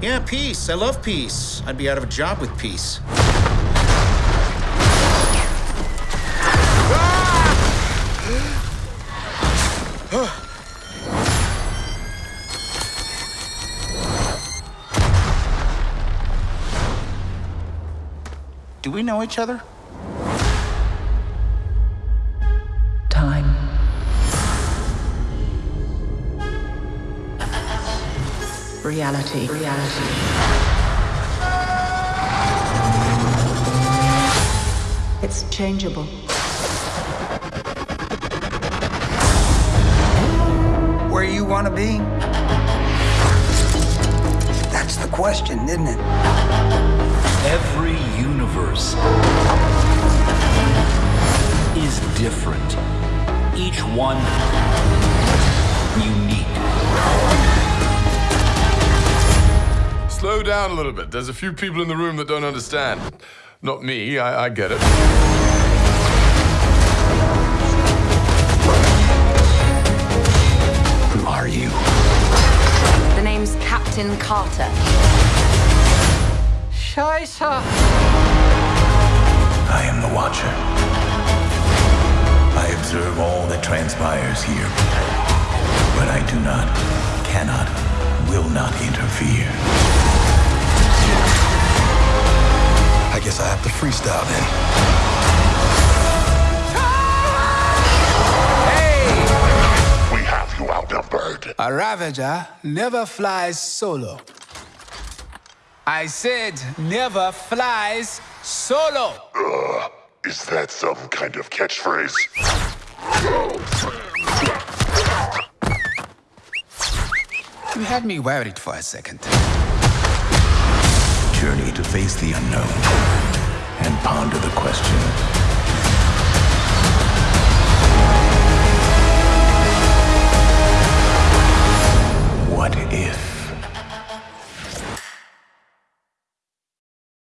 Yeah, peace. I love peace. I'd be out of a job with peace. Do we know each other? Reality. Reality. It's changeable. Where you want to be? That's the question, isn't it? Every universe is different. Each one unique. Slow down a little bit. There's a few people in the room that don't understand. Not me, I, I get it. Who are you? The name's Captain Carter. Scheiße. I am the Watcher. I observe all that transpires here. But I do not, cannot, will not interfere. I have to freestyle then. We have you outnumbered. A Ravager never flies solo. I said never flies solo. Uh, is that some kind of catchphrase? You had me worried for a second. Face the unknown and ponder the question